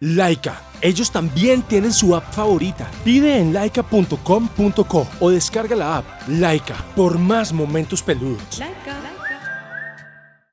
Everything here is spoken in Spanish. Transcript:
Laika. Ellos también tienen su app favorita. Pide en laika.com.co o descarga la app Laika por más momentos peludos. Laika.